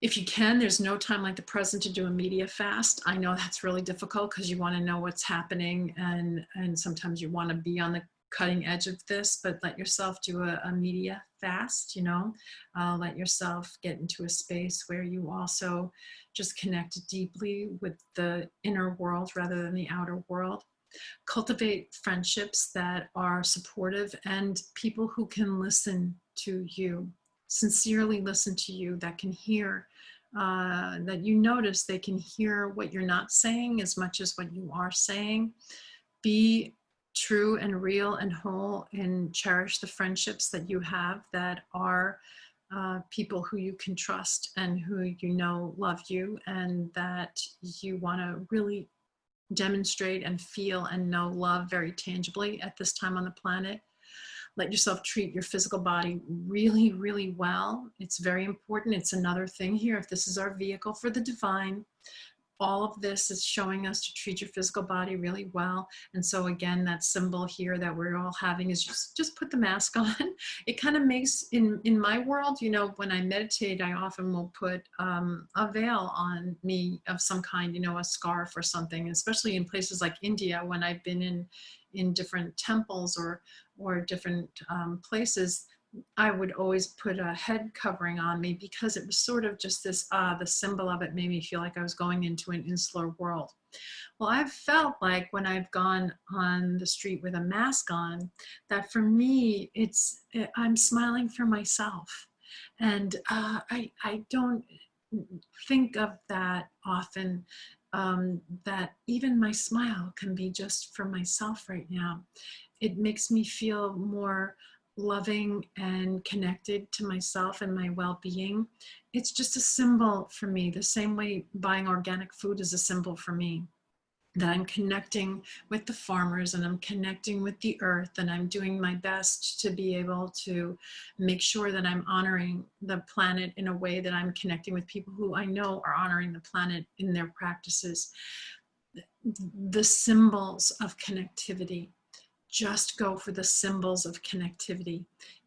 if you can, there's no time like the present to do a media fast. I know that's really difficult because you want to know what's happening and, and sometimes you want to be on the cutting edge of this, but let yourself do a, a media fast, you know, uh, let yourself get into a space where you also just connect deeply with the inner world rather than the outer world. Cultivate friendships that are supportive and people who can listen to you sincerely listen to you, that can hear, uh, that you notice they can hear what you're not saying as much as what you are saying. Be true and real and whole and cherish the friendships that you have that are uh, people who you can trust and who you know love you and that you want to really demonstrate and feel and know love very tangibly at this time on the planet let yourself treat your physical body really, really well. It's very important. It's another thing here. If this is our vehicle for the divine, all of this is showing us to treat your physical body really well. And so again, that symbol here that we're all having is just, just put the mask on. It kind of makes, in, in my world, you know, when I meditate, I often will put um, a veil on me of some kind, you know, a scarf or something, especially in places like India when I've been in, in different temples or, or different um, places, I would always put a head covering on me because it was sort of just this, uh, the symbol of it made me feel like I was going into an insular world. Well, I've felt like when I've gone on the street with a mask on, that for me, it's, eh, I'm smiling for myself. And uh, I, I don't think of that often um, that even my smile can be just for myself right now. It makes me feel more loving and connected to myself and my well-being. It's just a symbol for me, the same way buying organic food is a symbol for me that I'm connecting with the farmers and I'm connecting with the earth and I'm doing my best to be able to make sure that I'm honoring the planet in a way that I'm connecting with people who I know are honoring the planet in their practices. The symbols of connectivity, just go for the symbols of connectivity.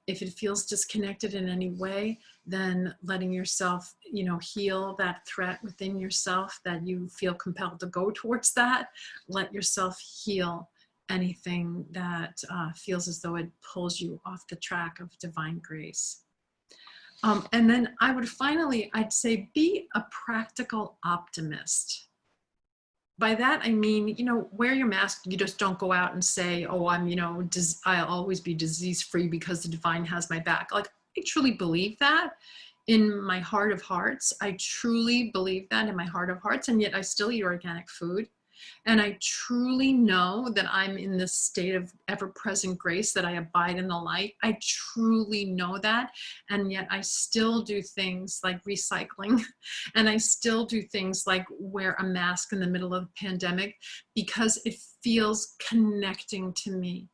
If it feels disconnected in any way, then letting yourself, you know, heal that threat within yourself that you feel compelled to go towards that. Let yourself heal anything that uh, feels as though it pulls you off the track of divine grace. Um, and then I would finally, I'd say be a practical optimist by that, I mean, you know, wear your mask. You just don't go out and say, oh, I'm, you know, I'll always be disease free because the divine has my back. Like, I truly believe that in my heart of hearts. I truly believe that in my heart of hearts. And yet I still eat organic food. And I truly know that I'm in this state of ever-present grace, that I abide in the light. I truly know that. And yet I still do things like recycling. And I still do things like wear a mask in the middle of the pandemic because it feels connecting to me.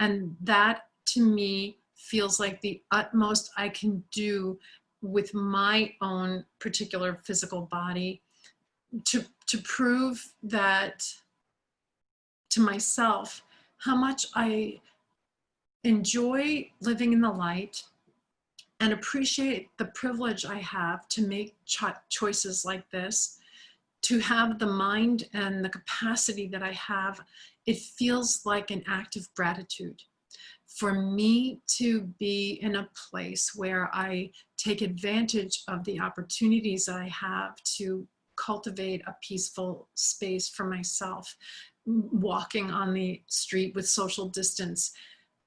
And that to me feels like the utmost I can do with my own particular physical body to, to prove that to myself how much I enjoy living in the light and appreciate the privilege I have to make cho choices like this, to have the mind and the capacity that I have, it feels like an act of gratitude. For me to be in a place where I take advantage of the opportunities I have to cultivate a peaceful space for myself, walking on the street with social distance.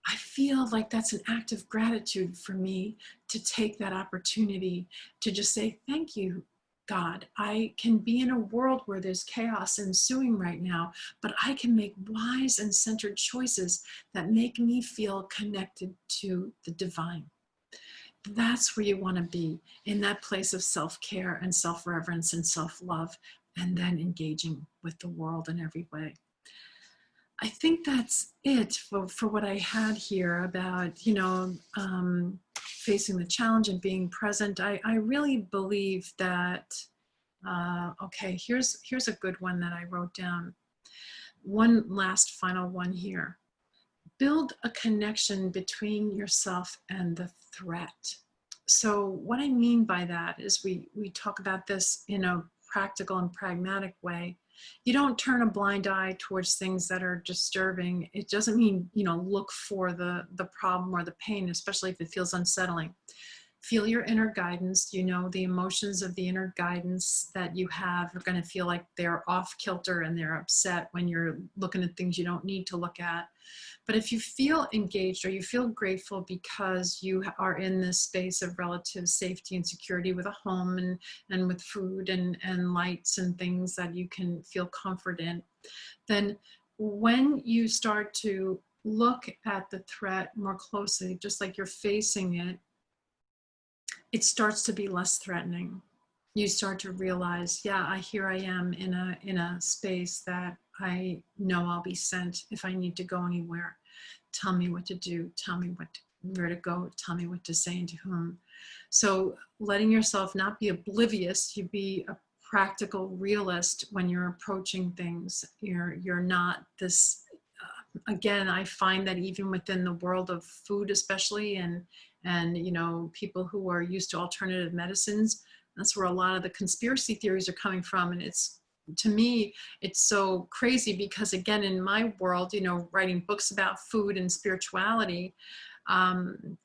I feel like that's an act of gratitude for me to take that opportunity to just say, thank you, God, I can be in a world where there's chaos ensuing right now, but I can make wise and centered choices that make me feel connected to the divine that's where you want to be in that place of self-care and self-reverence and self-love and then engaging with the world in every way. I think that's it for, for what I had here about, you know, um, facing the challenge and being present. I, I really believe that, uh, okay, here's, here's a good one that I wrote down. One last final one here build a connection between yourself and the threat. so what I mean by that is we, we talk about this in a practical and pragmatic way. You don't turn a blind eye towards things that are disturbing. It doesn't mean, you know, look for the, the problem or the pain, especially if it feels unsettling feel your inner guidance. You know, the emotions of the inner guidance that you have are going to feel like they're off kilter and they're upset when you're looking at things you don't need to look at. But if you feel engaged or you feel grateful because you are in this space of relative safety and security with a home and, and with food and, and lights and things that you can feel comfort in, then when you start to look at the threat more closely, just like you're facing it, it starts to be less threatening. You start to realize, yeah, I here I am in a in a space that I know I'll be sent if I need to go anywhere. Tell me what to do. Tell me what to, where to go. Tell me what to say and to whom. So letting yourself not be oblivious, you be a practical realist when you're approaching things. You're you're not this. Again, I find that even within the world of food, especially and and you know people who are used to alternative medicines that's where a lot of the conspiracy theories are coming from. And it's to me it's so crazy because again in my world you know writing books about food and spirituality um,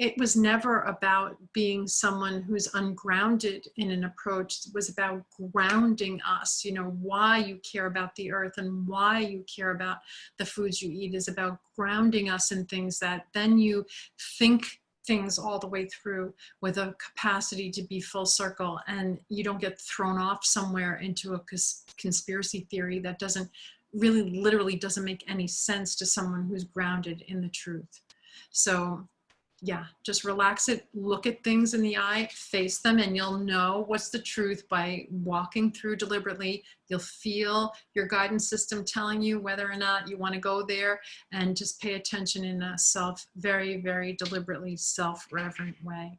it was never about being someone who's ungrounded in an approach it was about grounding us you know why you care about the earth and why you care about the foods you eat is about grounding us in things that then you think things all the way through with a capacity to be full circle and you don't get thrown off somewhere into a conspiracy theory that doesn't really literally doesn't make any sense to someone who's grounded in the truth. So yeah, just relax it, look at things in the eye, face them, and you'll know what's the truth by walking through deliberately. You'll feel your guidance system telling you whether or not you want to go there and just pay attention in a self, very, very deliberately self-reverent way.